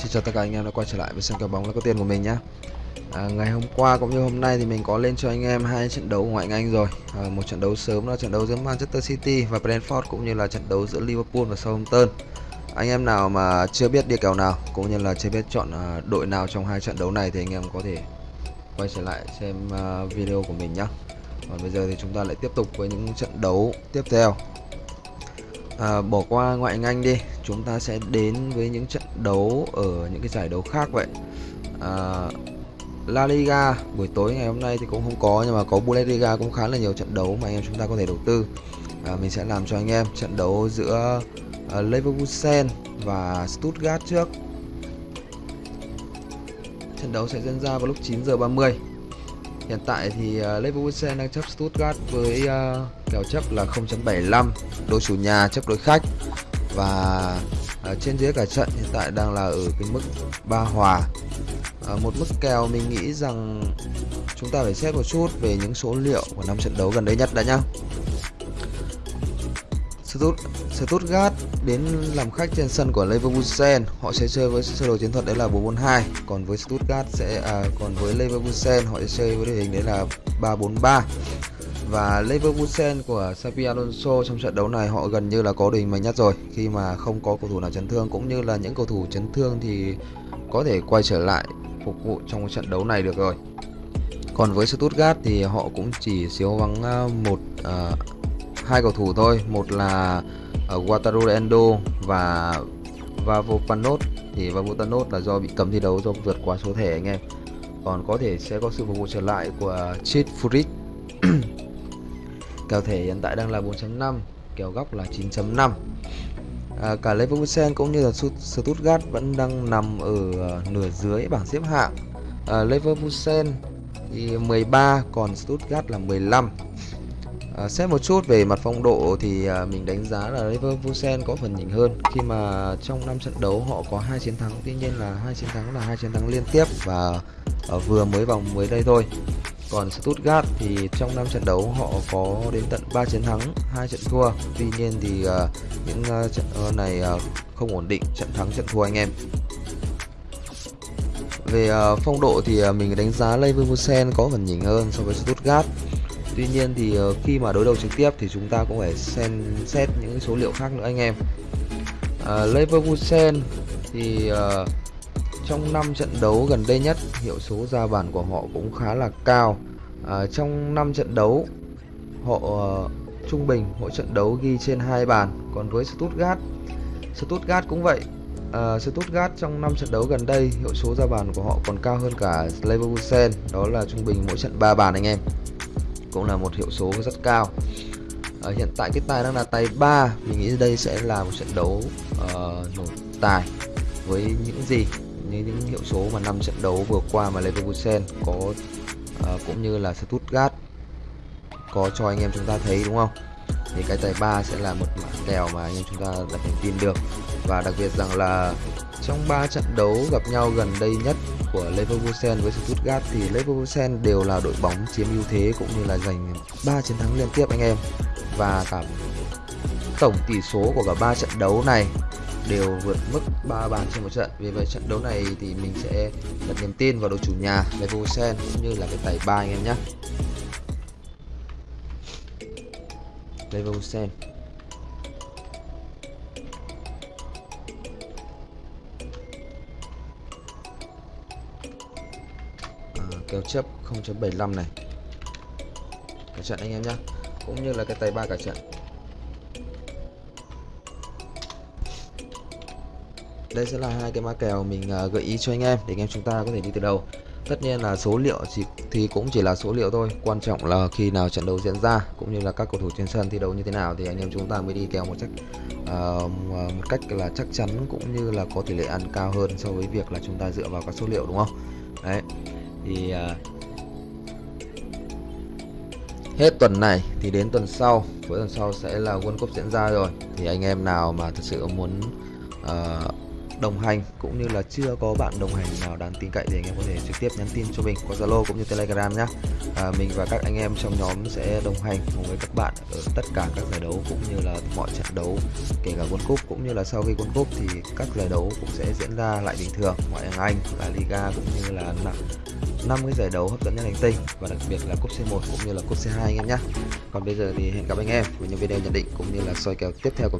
Xin chào tất cả anh em đã quay trở lại với sân cờ bóng là có tiền của mình nhé à, Ngày hôm qua cũng như hôm nay thì mình có lên cho anh em hai trận đấu ngoại hạng Anh rồi. À, Một trận đấu sớm là trận đấu giữa Manchester City và Brentford cũng như là trận đấu giữa Liverpool và Southampton. Anh em nào mà chưa biết đi kèo nào cũng như là chưa biết chọn à, đội nào trong hai trận đấu này thì anh em có thể quay trở lại xem à, video của mình nhé Còn bây giờ thì chúng ta lại tiếp tục với những trận đấu tiếp theo à, bỏ qua ngoại hạng Anh đi. Chúng ta sẽ đến với những trận đấu ở những cái giải đấu khác vậy. À, La Liga buổi tối ngày hôm nay thì cũng không có nhưng mà có Bundesliga cũng khá là nhiều trận đấu mà anh em chúng ta có thể đầu tư. À, mình sẽ làm cho anh em trận đấu giữa uh, Leverkusen và Stuttgart trước. Trận đấu sẽ diễn ra vào lúc 9 giờ 30 hiện tại thì uh, Leverkusen đang chấp Stuttgart với uh, kèo chấp là 0.75 đội chủ nhà chấp đối khách. Và uh, trên dưới cả trận hiện tại đang là ở cái mức ba hòa. Uh, một mức kèo mình nghĩ rằng chúng ta phải xét một chút về những số liệu của năm trận đấu gần đây nhất đã nhá. Stuttgart đến làm khách trên sân của Leverkusen. Họ sẽ chơi với sơ đồ chiến thuật đấy là 442 còn với Stuttgart sẽ à, còn với Leverkusen họ sẽ chơi với đội hình đấy là 343 và Leverkusen của Xabi Alonso trong trận đấu này họ gần như là có đội hình mạnh nhất rồi. Khi mà không có cầu thủ nào chấn thương cũng như là những cầu thủ chấn thương thì có thể quay trở lại phục vụ trong trận đấu này được rồi. Còn với Stuttgart thì họ cũng chỉ thiếu vắng à, một uh, hai cầu thủ thôi. Một là ờ, uh, Wataru Endo và Vavopanot thì Vavopanot là do bị cấm thi đấu do vượt quá số thẻ anh em. Còn có thể sẽ có sự phục vụ trở lại của Chit Furit kèo thẻ hiện tại đang là 4.5 kèo góc là 9.5 à, cả Leverkusen cũng như là Stuttgart vẫn đang nằm ở ờ, nửa dưới bảng xếp hạng. À, Leverkusen thì 13 còn Stuttgart là 15 À, xét một chút về mặt phong độ thì à, mình đánh giá là Leverkusen có phần nhỉnh hơn. Khi mà trong năm trận đấu họ có hai chiến thắng tuy nhiên là hai chiến thắng là hai chiến thắng liên tiếp và à, vừa mới vòng mới đây thôi. Còn Stuttgart thì trong năm trận đấu họ có đến tận 3 chiến thắng hai trận thua. Tuy nhiên thì uh, những uh, trận này uh, không ổn định trận thắng trận thua anh em. Về uh, phong độ thì uh, mình đánh giá Leverkusen có phần nhỉnh hơn so với Stuttgart. Tuy nhiên thì ờ, khi mà đối đầu trực tiếp thì chúng ta cũng phải xem xét những số liệu khác nữa anh em. à, Leverkusen thì uh, trong 5 trận đấu gần đây nhất hiệu số ra bàn của họ cũng khá là cao. à, trong 5 trận đấu họ uh, trung bình mỗi trận đấu ghi trên hai bàn. Còn với Stuttgart, Stuttgart cũng vậy. Uh, Stuttgart trong 5 trận đấu gần đây hiệu số ra bàn của họ còn cao hơn cả Leverkusen, đó là trung bình mỗi trận 3 bàn anh em cũng là một hiệu số rất cao. À, hiện tại cái tài đang là tài 3 mình nghĩ đây sẽ là một trận đấu uh, nổ tài với những gì như những hiệu số mà năm trận đấu vừa qua mà Leverkusen có uh, cũng như là Stuttgart có cho anh em chúng ta thấy đúng không? Thì cái tài 3 sẽ là một mã kèo mà anh em chúng ta đặt niềm tin được. Và đặc biệt rằng là trong 3 trận đấu gặp nhau gần đây nhất của Leverkusen với Stuttgart thì Leverkusen đều là đội bóng chiếm ưu thế cũng như là giành 3 chiến thắng liên tiếp anh em. Và cả tổng tỷ số của cả 3 trận đấu này đều vượt mức 3 bàn trên một trận. Vì vậy trận đấu này thì mình sẽ đặt niềm tin vào đội chủ nhà Leverkusen cũng như là cái tài ba anh em nhé. Leverkusen kéo chấp 0.75 này. Cả trận anh em nhé cũng như là cái tay ba cả trận. Đây sẽ là hai cái mã kèo mình à, gợi ý cho anh em để anh em chúng ta có thể đi từ đầu. Tất nhiên là số liệu chỉ thì cũng chỉ là số liệu thôi. Quan trọng là khi nào trận đấu diễn ra cũng như là các cầu thủ trên sân thi đấu như thế nào thì anh em chúng ta mới đi kèo một cách uh, à, một cách là chắc chắn cũng như là có tỷ lệ ăn cao hơn so với việc là chúng ta dựa vào các số liệu đúng không? Đấy thì uh, hết tuần này thì đến tuần sau. Cuối tuần sau sẽ là World Cup diễn ra rồi. Thì anh em nào mà thật sự muốn uh, đồng hành cũng như là chưa có bạn đồng hành nào đáng tin cậy thì anh em có thể trực tiếp nhắn tin cho mình qua Zalo cũng như Telegram nhé à, mình và các anh em trong nhóm sẽ đồng hành cùng với các bạn ở tất cả các giải đấu cũng như là mọi trận đấu kể cả World Cup cũng như là sau khi World Cup thì các giải đấu cũng sẽ diễn ra lại bình thường. Ngoại hạng Anh, La Liga cũng như là năm cái giải đấu hấp dẫn nhất hành tinh và đặc biệt là cúp C1 cũng như là cúp C2 anh em nhé. Còn bây giờ thì hẹn gặp anh em với những video nhận định cũng như là soi kèo tiếp theo của